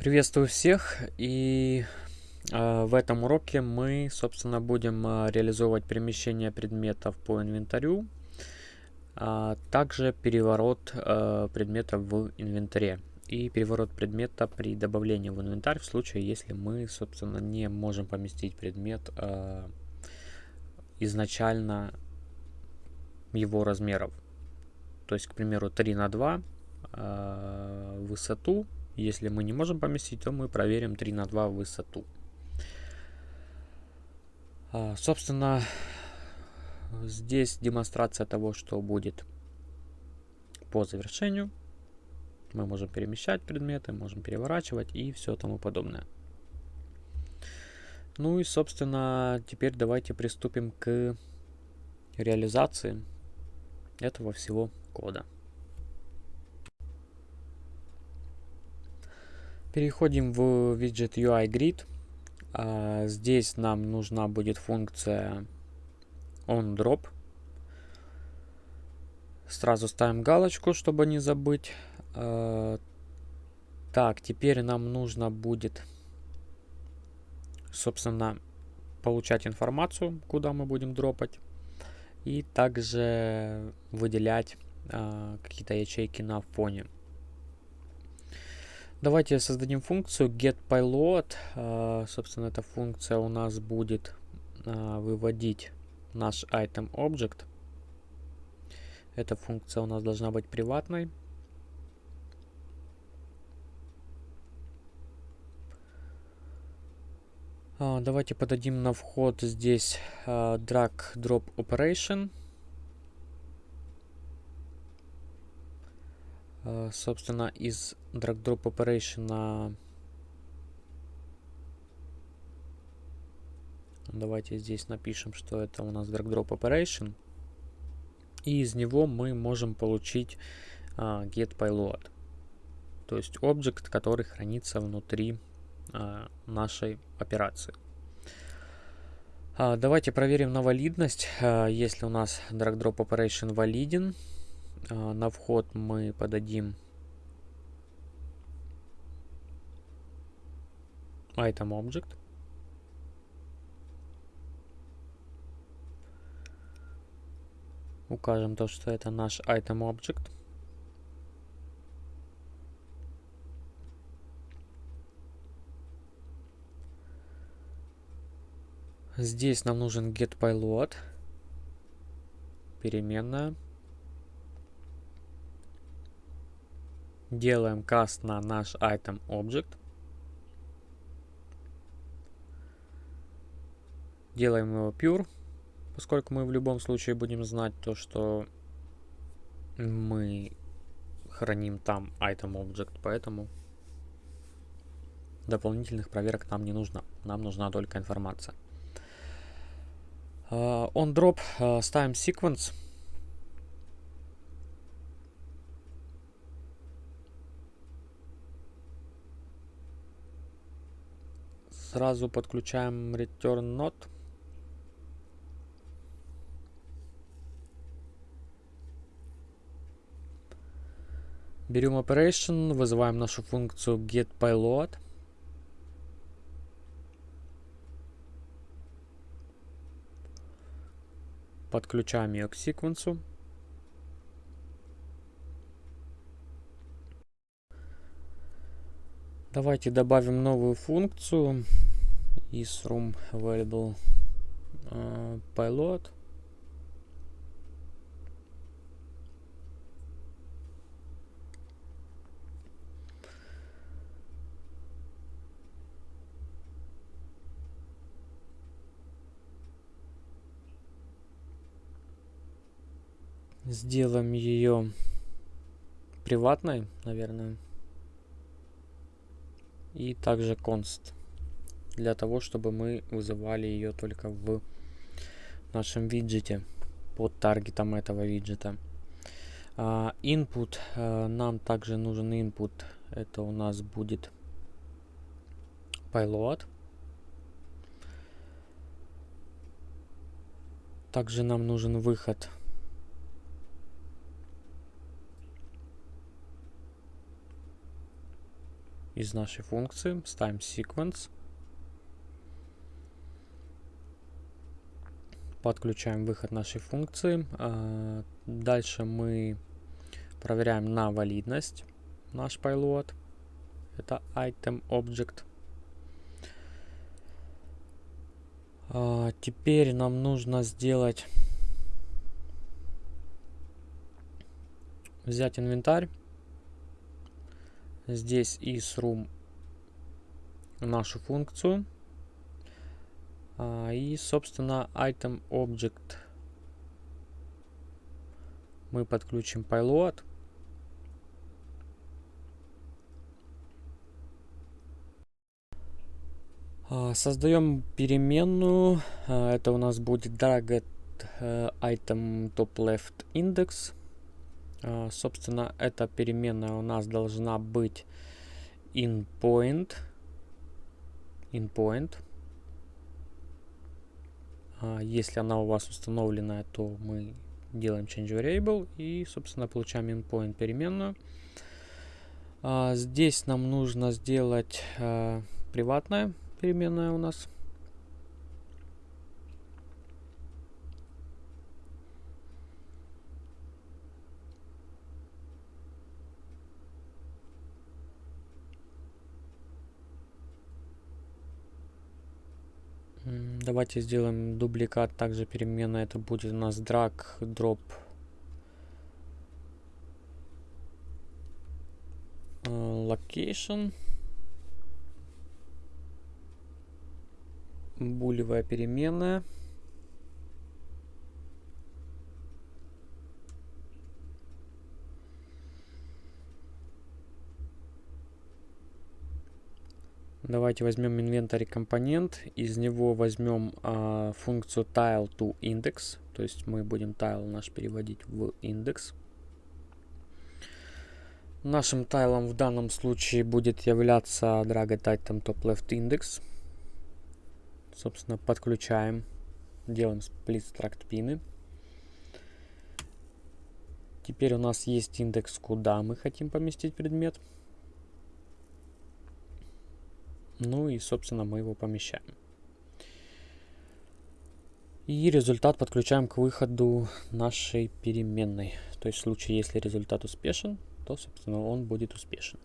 Приветствую всех и э, в этом уроке мы собственно будем э, реализовывать перемещение предметов по инвентарю, а также переворот э, предметов в инвентаре и переворот предмета при добавлении в инвентарь в случае, если мы собственно не можем поместить предмет изначально его размеров. То есть, к примеру, 3 на 2 э, высоту. Если мы не можем поместить, то мы проверим 3 на 2 высоту. Э, собственно, здесь демонстрация того, что будет по завершению. Мы можем перемещать предметы, можем переворачивать и все тому подобное. Ну и, собственно, теперь давайте приступим к реализации этого всего кода. Переходим в виджет UI Grid. А, здесь нам нужна будет функция onDrop. Сразу ставим галочку, чтобы не забыть. А, так, теперь нам нужно будет, собственно, получать информацию, куда мы будем дропать. И также выделять а, какие-то ячейки на фоне. Давайте создадим функцию getPilot. А, собственно, эта функция у нас будет а, выводить наш item object. Эта функция у нас должна быть приватной. А, давайте подадим на вход здесь drag drop operation. Собственно, из drag drop operation давайте здесь напишем, что это у нас drag drop operation. И из него мы можем получить get payload. То есть объект, который хранится внутри а, нашей операции. А, давайте проверим на валидность. А, если у нас drag drop operation валиден, на вход мы подадим item object. Укажем то, что это наш item object. Здесь нам нужен getPilot. Переменная. Делаем каст на наш item object. Делаем его pure, поскольку мы в любом случае будем знать то, что мы храним там item object, поэтому дополнительных проверок нам не нужно. Нам нужна только информация. Uh, on drop uh, ставим sequence. Сразу подключаем return not. Берем operation, вызываем нашу функцию getPilot. Подключаем ее к секвенсу. Давайте добавим новую функцию is room available uh, pilot. Сделаем ее приватной, наверное. И также const. Для того, чтобы мы вызывали ее только в нашем виджете. Под таргетом этого виджета. Uh, input. Uh, нам также нужен input. Это у нас будет payload. Также нам нужен выход из нашей функции, ставим sequence. Подключаем выход нашей функции. А, дальше мы проверяем на валидность наш payload. Это item object. А, теперь нам нужно сделать взять инвентарь здесь из room нашу функцию а, и собственно item object мы подключим payload а, Создаем переменную. А, это у нас будет dragged э, item top left index. А, собственно, эта переменная у нас должна быть inPoint. InPoint. А, если она у вас установлена, то мы делаем change variable и, собственно, получаем inPoint переменную. А, здесь нам нужно сделать приватная переменная у нас. Давайте сделаем дубликат, также перемена. Это будет у нас drag drop э, location. Булевая переменная. Давайте возьмем инвентарь компонент, из него возьмем а, функцию tile to index, то есть мы будем tile наш переводить в индекс. Нашим тайлом в данном случае будет являться drag item top left index. Собственно, подключаем, делаем split struct пины. Теперь у нас есть индекс, куда мы хотим поместить предмет. Ну и, собственно, мы его помещаем. И результат подключаем к выходу нашей переменной. То есть в случае, если результат успешен, то, собственно, он будет успешен.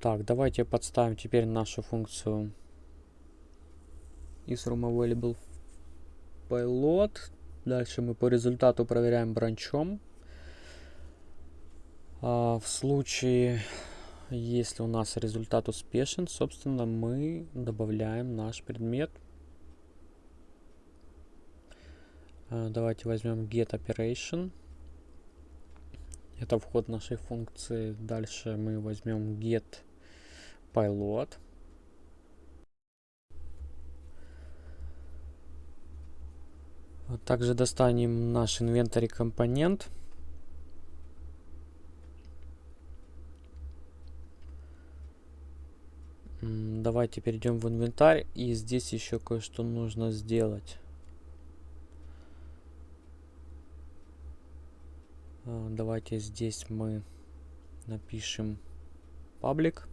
Так, давайте подставим теперь нашу функцию isRoomAvailable payload. Дальше мы по результату проверяем бранчом. А в случае, если у нас результат успешен, собственно, мы добавляем наш предмет. А, давайте возьмем getOperation. Это вход нашей функции. Дальше мы возьмем getPilot. Также достанем наш инвентарь компонент. Давайте перейдем в инвентарь. И здесь еще кое-что нужно сделать. А, давайте здесь мы напишем паблик.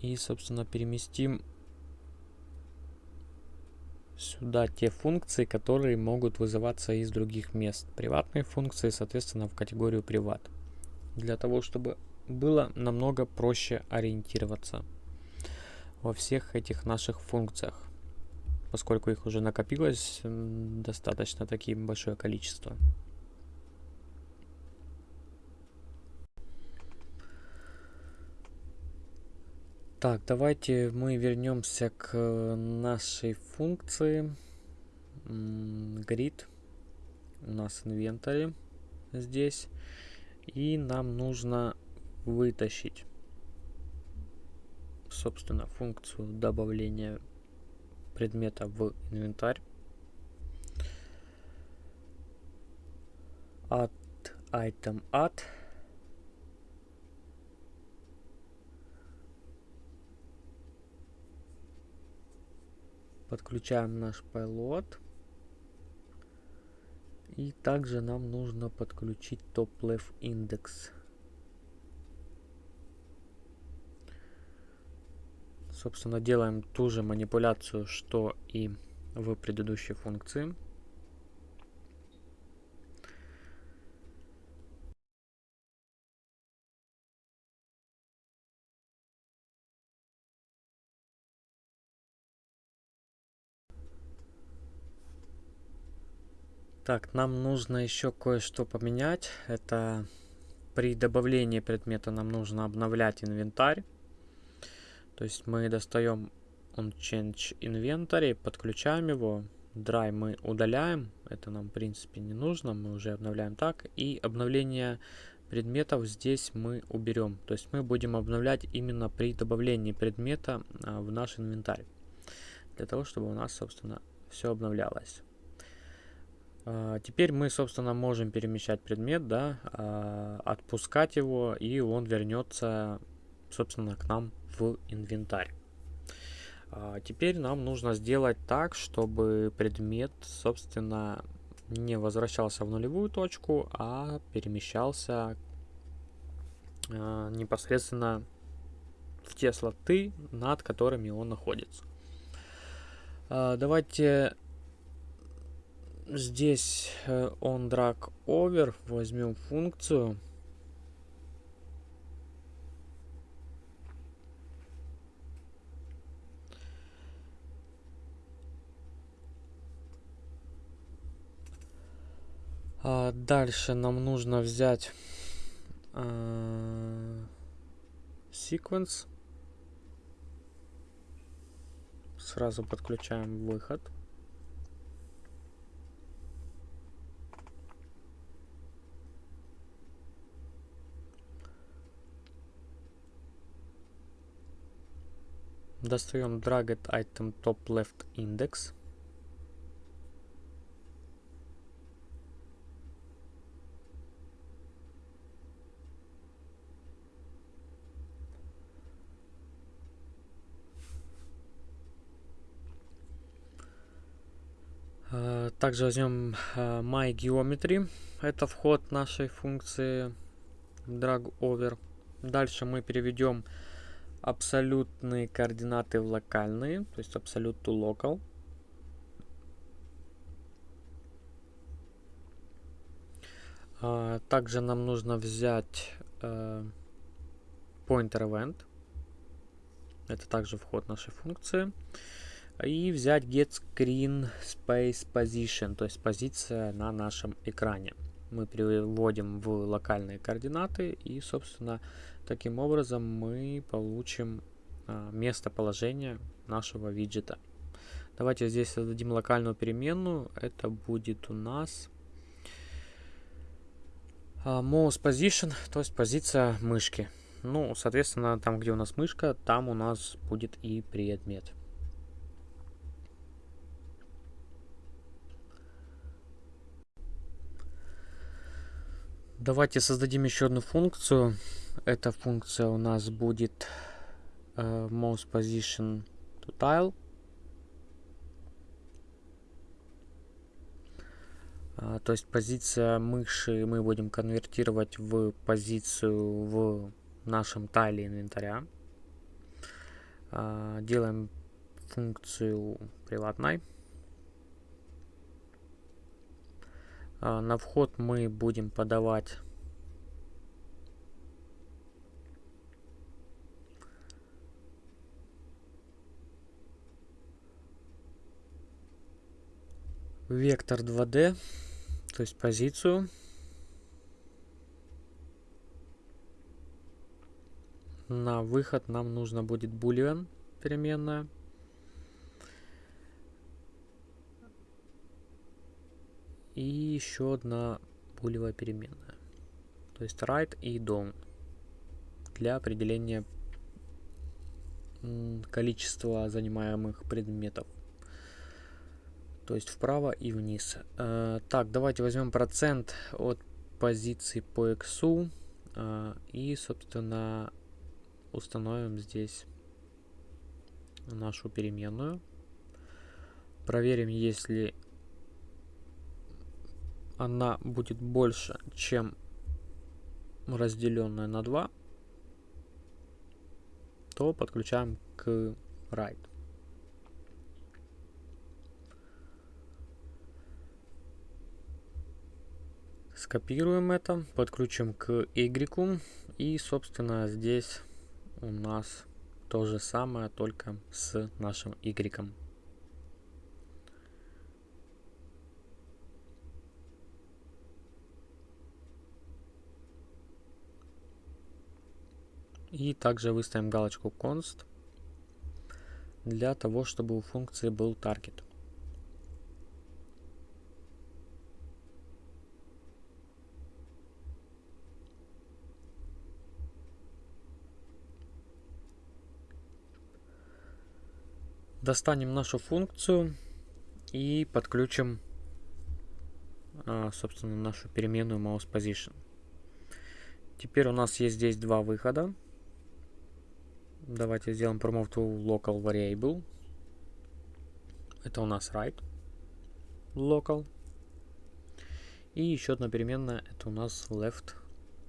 И, собственно, переместим сюда те функции, которые могут вызываться из других мест. Приватные функции, соответственно, в категорию приват. Для того, чтобы было намного проще ориентироваться во всех этих наших функциях, поскольку их уже накопилось достаточно таким большое количество. Так, давайте мы вернемся к нашей функции grid. У нас инвентарь здесь. И нам нужно вытащить, собственно, функцию добавления предмета в инвентарь. Add item add Подключаем наш пайлот. И также нам нужно подключить top-left индекс. Собственно, делаем ту же манипуляцию, что и в предыдущей функции. Так, нам нужно еще кое-что поменять. Это при добавлении предмета нам нужно обновлять инвентарь. То есть мы достаем change inventory, подключаем его. Dry мы удаляем. Это нам в принципе не нужно. Мы уже обновляем так. И обновление предметов здесь мы уберем. То есть мы будем обновлять именно при добавлении предмета а, в наш инвентарь. Для того, чтобы у нас, собственно, все обновлялось. А, теперь мы, собственно, можем перемещать предмет, да, а, отпускать его, и он вернется, собственно, к нам в инвентарь. А, теперь нам нужно сделать так, чтобы предмет, собственно, не возвращался в нулевую точку, а перемещался непосредственно в те слоты, над которыми он находится. Давайте здесь э, on drag over возьмем функцию. А дальше нам нужно взять э, sequence. Сразу подключаем выход Достаем Dragged Item Top Left Index. Также возьмем MyGeometry. Это вход нашей функции drag over. Дальше мы переведем абсолютные координаты в локальные, то есть absolute to local. А, также нам нужно взять э, pointer event. Это также вход нашей функции. И взять get screen space position, то есть позиция на нашем экране. Мы переводим в локальные координаты и, собственно, Таким образом мы получим а, местоположение нашего виджета. Давайте здесь создадим локальную переменную. Это будет у нас а, mouse position, то есть позиция мышки. Ну, соответственно, там, где у нас мышка, там у нас будет и предмет. Давайте создадим еще одну функцию. Эта функция у нас будет uh, mouse position to tile. Uh, то есть позиция мыши мы будем конвертировать в позицию в нашем тайле инвентаря. Uh, делаем функцию приватной. На вход мы будем подавать вектор 2D, то есть позицию. На выход нам нужно будет boolean переменная. И еще одна булевая переменная. То есть right и down для определения количества занимаемых предметов то есть вправо и вниз. Э, так, давайте возьмем процент от позиции по x э, и, собственно, установим здесь нашу переменную. Проверим, если она будет больше, чем разделенная на 2, то подключаем к write. Скопируем это, подключим к Y и, собственно, здесь у нас то же самое, только с нашим Y. И также выставим галочку const для того, чтобы у функции был target. Достанем нашу функцию и подключим, а, собственно, нашу переменную mouse position. Теперь у нас есть здесь два выхода. Давайте сделаем promote to local variable. Это у нас right local. И еще одна переменная, это у нас left,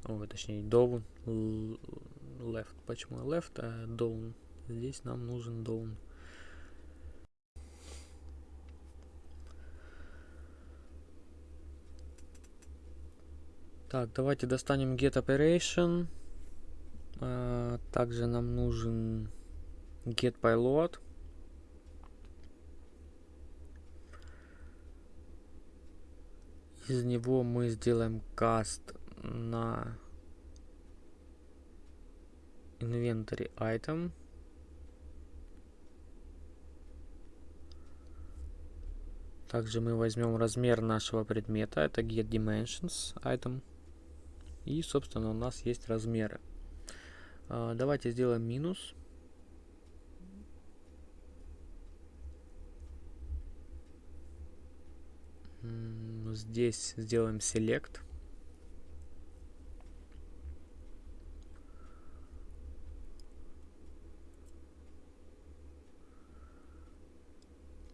ой, точнее down, left. Почему left, а down? Здесь нам нужен down. Так, давайте достанем get operation. А, также нам нужен get payload. Из него мы сделаем cast на inventory item. Также мы возьмем размер нашего предмета, это get dimensions item. И, собственно, у нас есть размеры. А, давайте сделаем минус. Здесь сделаем select.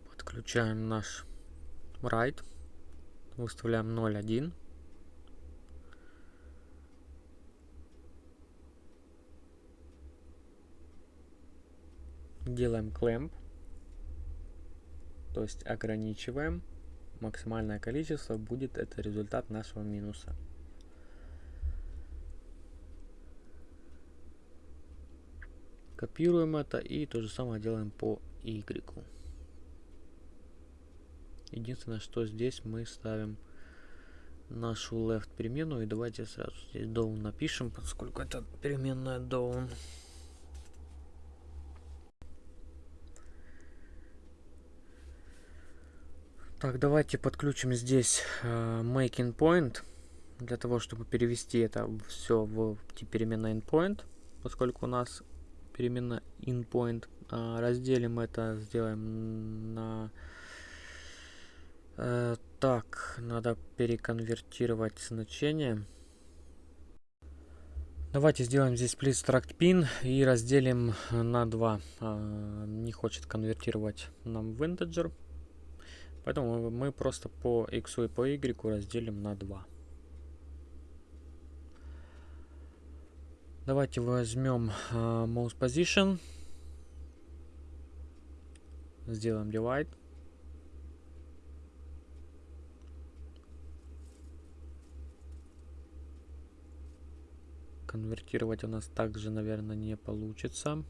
Подключаем наш write. Выставляем 0.1. делаем clamp, то есть ограничиваем. Максимальное количество будет это результат нашего минуса. Копируем это и то же самое делаем по Y. Единственное, что здесь мы ставим нашу left переменную. И давайте сразу здесь down напишем, поскольку это переменная down. Так, давайте подключим здесь э, making point для того, чтобы перевести это все в переменная endpoint, поскольку у нас переменная inPoint. Э, разделим это, сделаем на... Э, так, надо переконвертировать значение. Давайте сделаем здесь split struct pin и разделим на 2. Э, не хочет конвертировать нам в integer. Поэтому мы просто по x и по y разделим на 2. Давайте возьмем uh, mouse position. Сделаем divide. Конвертировать у нас также, наверное, не получится.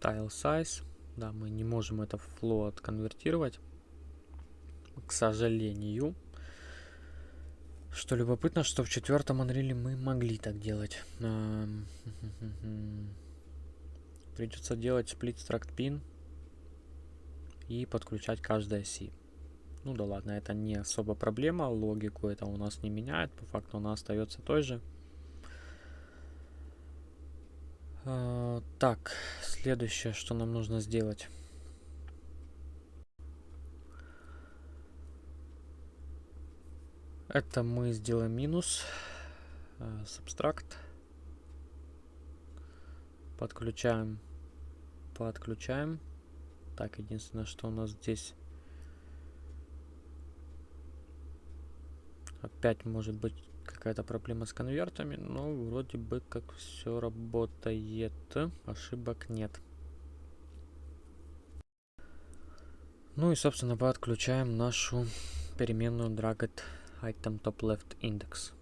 Tile size. Да, мы не можем это в float конвертировать. К сожалению. Что любопытно, что в четвертом Unreal мы могли так делать. Придется делать split struct pin и подключать каждое C. Ну да ладно, это не особо проблема, логику это у нас не меняет, по факту она остается той же. А, так, следующее, что нам нужно сделать. Это мы сделаем минус. Uh, Подключаем. Подключаем. Так, единственное, что у нас здесь... Опять может быть какая-то проблема с конвертами, но вроде бы как все работает. Ошибок нет. Ну и, собственно, подключаем нашу переменную dragged item top left index.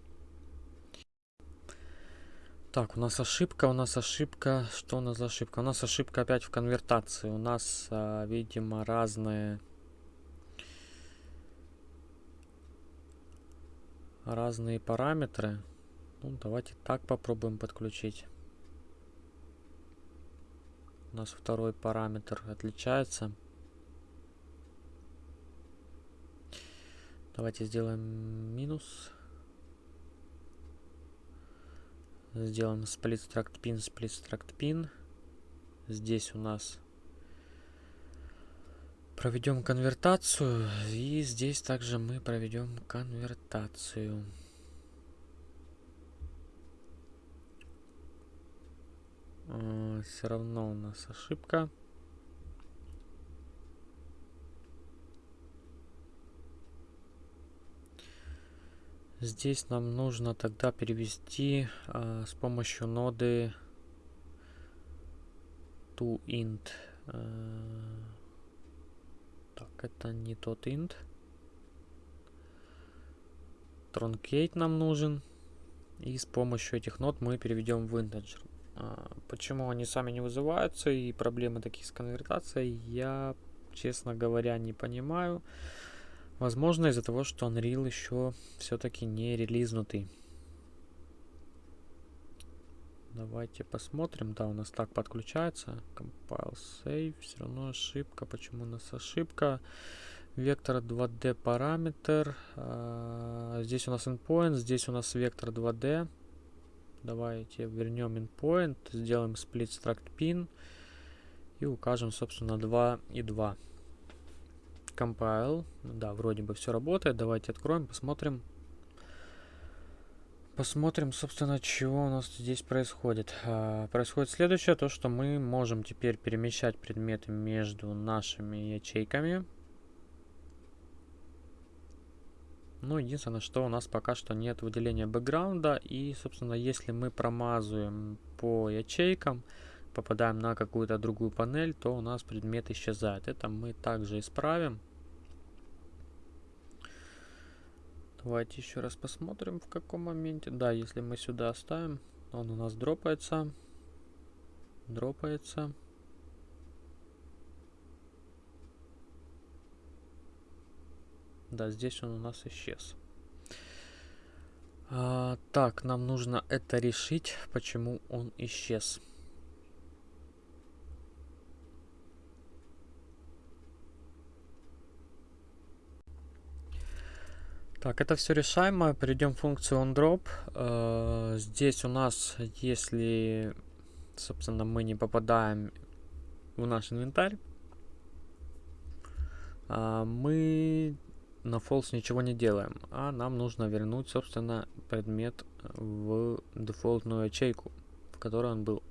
Так, у нас ошибка, у нас ошибка. Что у нас за ошибка? У нас ошибка опять в конвертации. У нас, а, видимо, разные... Разные параметры. Ну, давайте так попробуем подключить. У нас второй параметр отличается. Давайте сделаем минус. Сделаем split struct pin, split struct pin. Здесь у нас проведем конвертацию. И здесь также мы проведем конвертацию. А, Все равно у нас ошибка. Здесь нам нужно тогда перевести э, с помощью ноды toInt. Э, так, это не тот int. Truncate нам нужен. И с помощью этих нод мы переведем в integer. Э, почему они сами не вызываются и проблемы такие с конвертацией, я, честно говоря, не понимаю. Возможно, из-за того, что Unreal еще все-таки не релизнутый. Давайте посмотрим. Да, у нас так подключается. Compile save. Все равно ошибка. Почему у нас ошибка? Вектор 2D параметр. А, здесь у нас endpoint. Здесь у нас вектор 2D. Давайте вернем endpoint. Сделаем split struct pin. И укажем, собственно, 2 и 2 compile. Да, вроде бы все работает. Давайте откроем, посмотрим. Посмотрим, собственно, чего у нас здесь происходит. А, происходит следующее, то что мы можем теперь перемещать предметы между нашими ячейками. Ну, единственное, что у нас пока что нет выделения бэкграунда. И, собственно, если мы промазываем по ячейкам, попадаем на какую-то другую панель, то у нас предмет исчезает. Это мы также исправим. Давайте еще раз посмотрим, в каком моменте. Да, если мы сюда оставим, он у нас дропается. Дропается. Да, здесь он у нас исчез. А, так, нам нужно это решить, почему он исчез. Так, это все решаемо. Перейдем в функцию onDrop. Э, здесь у нас, если, собственно, мы не попадаем в наш инвентарь, э, мы на false ничего не делаем, а нам нужно вернуть, собственно, предмет в дефолтную ячейку, в которой он был.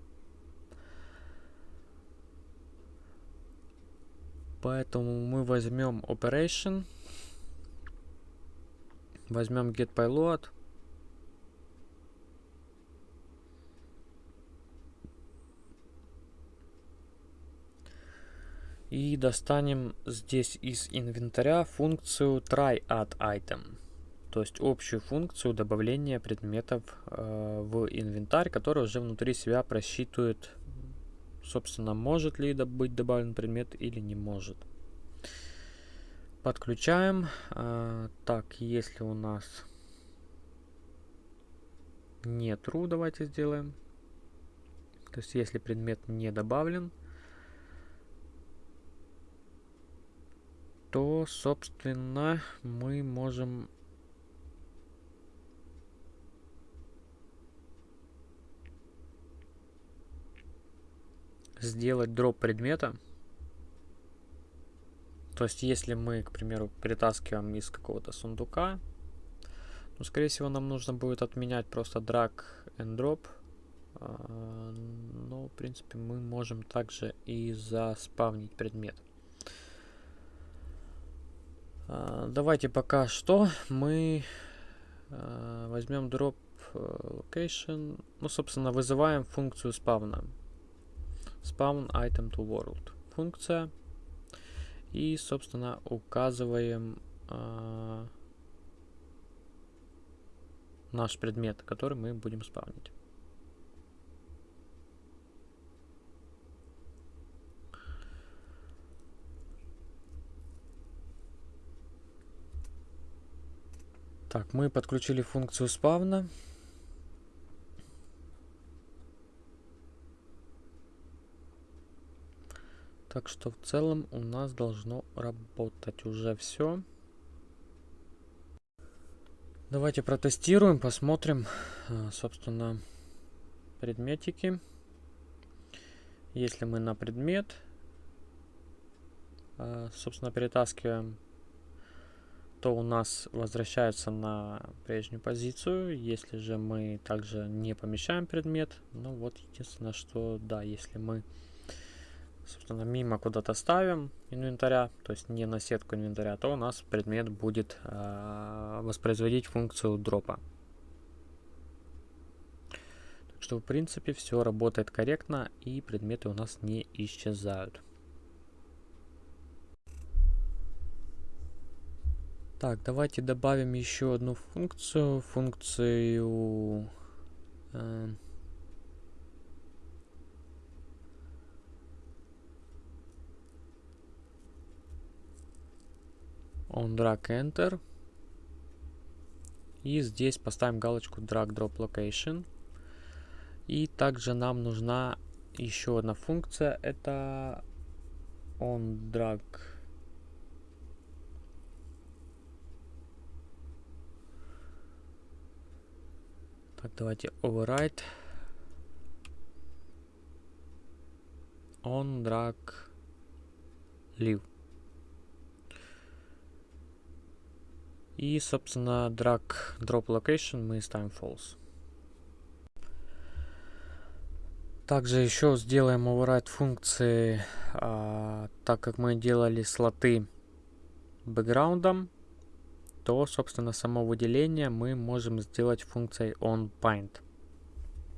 Поэтому мы возьмем operation Возьмем getPilot. И достанем здесь из инвентаря функцию tryAddItem. То есть общую функцию добавления предметов э, в инвентарь, которая уже внутри себя просчитывает, собственно, может ли быть добавлен предмет или не может. Подключаем. А, так, если у нас не true, давайте сделаем. То есть, если предмет не добавлен, то, собственно, мы можем сделать дроп предмета. То есть, если мы, к примеру, перетаскиваем из какого-то сундука, ну, скорее всего, нам нужно будет отменять просто drag and drop. А, но, в принципе, мы можем также и заспавнить предмет. А, давайте пока что мы а, возьмем drop э, location. Ну, собственно, вызываем функцию спавна. Spawn item to world. Функция. И, собственно, указываем э, наш предмет, который мы будем спавнить. Так, мы подключили функцию спавна. Так что в целом у нас должно работать уже все. Давайте протестируем, посмотрим, а, собственно, предметики. Если мы на предмет, а, собственно, перетаскиваем, то у нас возвращается на прежнюю позицию. Если же мы также не помещаем предмет, ну вот единственное, что да, если мы собственно, мимо куда-то ставим инвентаря, то есть не на сетку инвентаря, то у нас предмет будет э, воспроизводить функцию дропа. Так что, в принципе, все работает корректно и предметы у нас не исчезают. Так, давайте добавим еще одну функцию, функцию э, on drag enter. И здесь поставим галочку drag drop location. И также нам нужна еще одна функция. Это on drag Так, давайте override on drag leave. И, собственно, drag drop location мы ставим false. Также еще сделаем override функции, а, так как мы делали слоты бэкграундом, то, собственно, само выделение мы можем сделать функцией onPaint.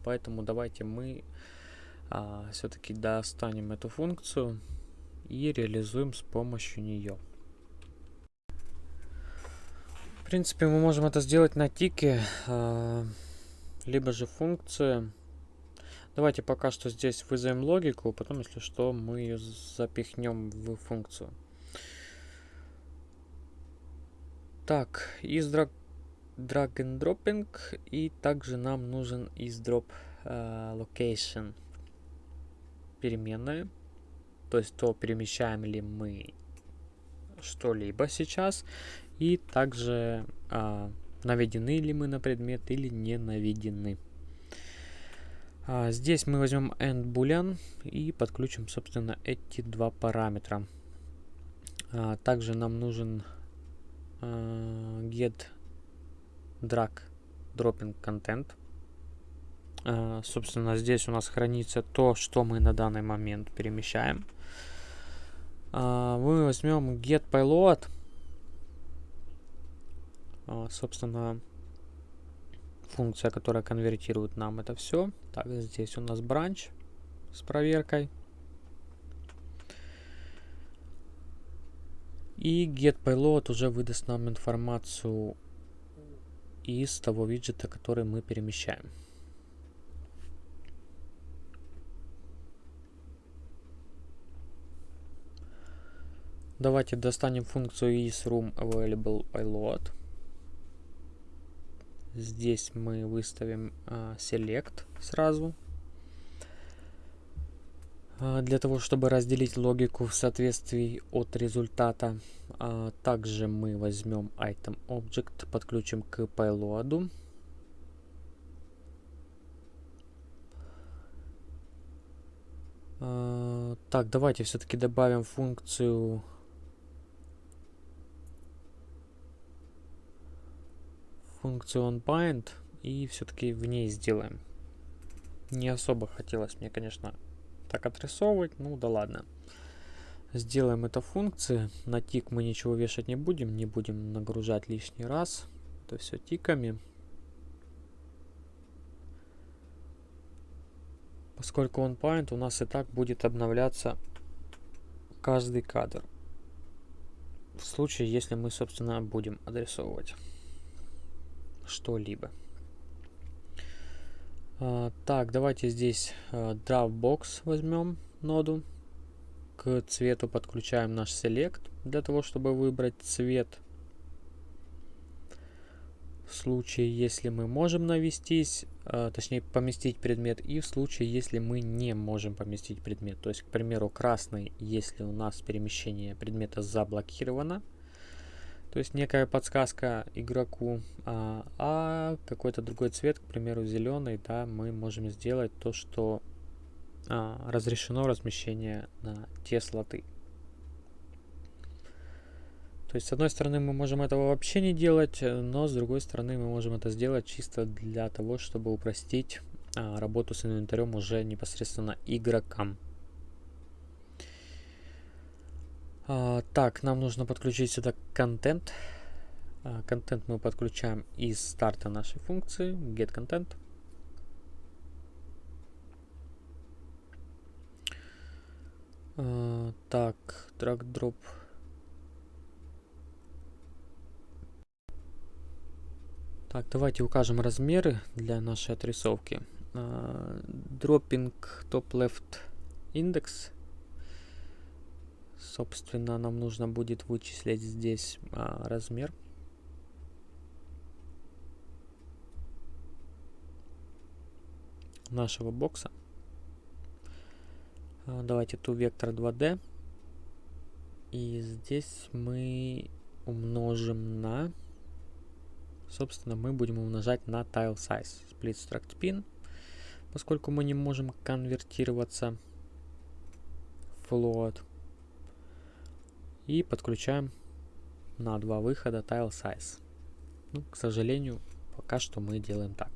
Поэтому давайте мы а, все-таки достанем эту функцию и реализуем с помощью нее принципе, мы можем это сделать на тике, э, либо же функции. Давайте пока что здесь вызовем логику, потом, если что, мы ее запихнем в функцию. Так, из drag, drag and dropping, и также нам нужен из drop uh, location переменная. То есть то, перемещаем ли мы что-либо сейчас, и также а, наведены ли мы на предмет или не наведены. А, здесь мы возьмем endboolean и подключим, собственно, эти два параметра. А, также нам нужен get drag dropping content. Собственно, здесь у нас хранится то, что мы на данный момент перемещаем. Мы возьмем get payload собственно, функция, которая конвертирует нам это все. Так, здесь у нас бранч с проверкой. И getPayload уже выдаст нам информацию из того виджета, который мы перемещаем. Давайте достанем функцию isRoomAvailabllePayload. Здесь мы выставим а, select сразу. А, для того, чтобы разделить логику в соответствии от результата. А, также мы возьмем item object, подключим к payload. А, так, давайте все-таки добавим функцию функцию onBind и все-таки в ней сделаем. Не особо хотелось мне, конечно, так отрисовывать, ну да ладно. Сделаем это функции. На тик мы ничего вешать не будем, не будем нагружать лишний раз. Это все тиками. Поскольку point, у нас и так будет обновляться каждый кадр. В случае, если мы, собственно, будем адресовывать что-либо. А, так, давайте здесь а, Dropbox возьмем ноду. К цвету подключаем наш Select для того, чтобы выбрать цвет. В случае, если мы можем навестись, а, точнее поместить предмет, и в случае, если мы не можем поместить предмет. То есть, к примеру, красный, если у нас перемещение предмета заблокировано, то есть некая подсказка игроку, а, а какой-то другой цвет, к примеру, зеленый, да, мы можем сделать то, что а, разрешено размещение на те слоты. То есть, с одной стороны, мы можем этого вообще не делать, но с другой стороны, мы можем это сделать чисто для того, чтобы упростить а, работу с инвентарем уже непосредственно игрокам. А, так, нам нужно подключить сюда контент. А, контент мы подключаем из старта нашей функции getContent. А, так, drag-drop. Так, давайте укажем размеры для нашей отрисовки. Dropping top left index Собственно, нам нужно будет вычислить здесь а, размер. нашего бокса. А, давайте ту вектор 2D. И здесь мы умножим на... Собственно, мы будем умножать на tile size. Split struct pin. Поскольку мы не можем конвертироваться float и подключаем на два выхода tile size. Ну, к сожалению, пока что мы делаем так.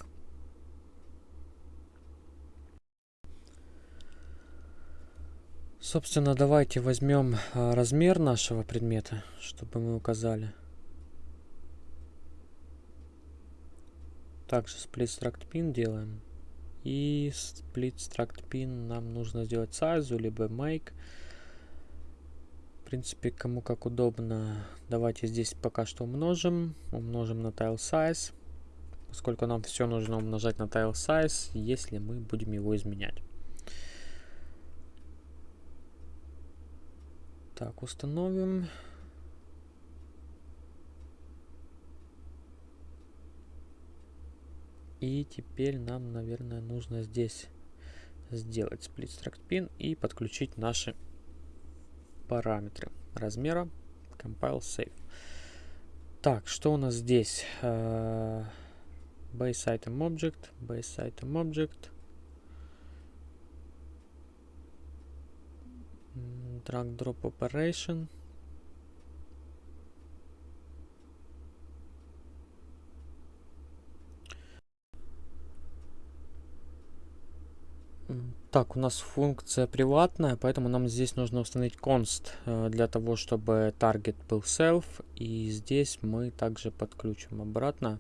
Собственно, давайте возьмем а, размер нашего предмета, чтобы мы указали. Также split struct pin делаем. И split struct pin нам нужно сделать size, либо make принципе, кому как удобно. Давайте здесь пока что умножим. Умножим на tile size. Поскольку нам все нужно умножать на tile size, если мы будем его изменять. Так, установим. И теперь нам, наверное, нужно здесь сделать split struct pin и подключить наши параметры размера compile save. Так, что у нас здесь? Uh, base item object, base item object. Drag drop operation. Так, у нас функция приватная, поэтому нам здесь нужно установить const э, для того, чтобы target был self. И здесь мы также подключим обратно.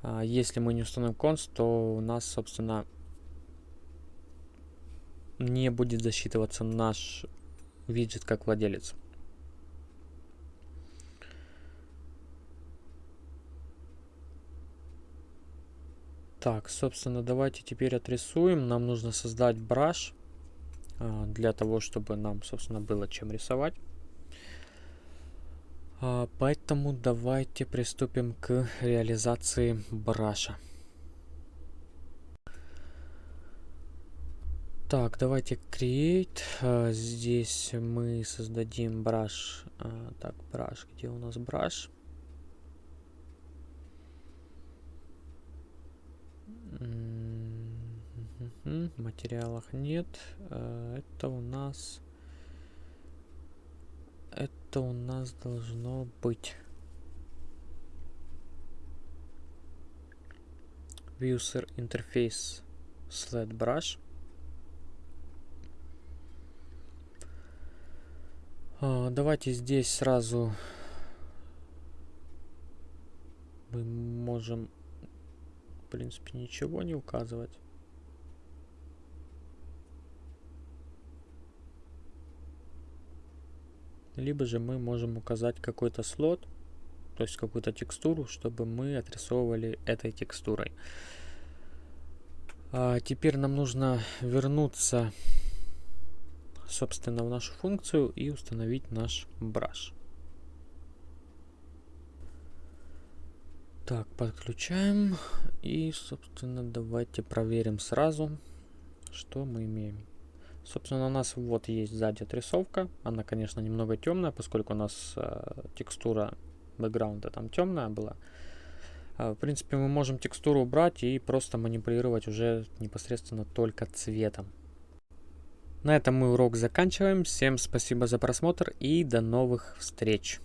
А, если мы не установим const, то у нас, собственно, не будет засчитываться наш виджет как владелец. Так, собственно, давайте теперь отрисуем. Нам нужно создать браш а, для того, чтобы нам, собственно, было чем рисовать. А, поэтому давайте приступим к реализации браша. Так, давайте create. А, здесь мы создадим браш. Так, браш, где у нас браш? Материалах нет. Это у нас... Это у нас должно быть... User Interface Sled Brush. Давайте здесь сразу мы можем, принципе, ничего не указывать. Либо же мы можем указать какой-то слот, то есть какую-то текстуру, чтобы мы отрисовывали этой текстурой. А теперь нам нужно вернуться, собственно, в нашу функцию и установить наш brush. Так, подключаем. И, собственно, давайте проверим сразу, что мы имеем. Собственно, у нас вот есть сзади отрисовка. Она, конечно, немного темная, поскольку у нас э, текстура бэкграунда там темная была. Э, в принципе, мы можем текстуру убрать и просто манипулировать уже непосредственно только цветом. На этом мы урок заканчиваем. Всем спасибо за просмотр и до новых встреч!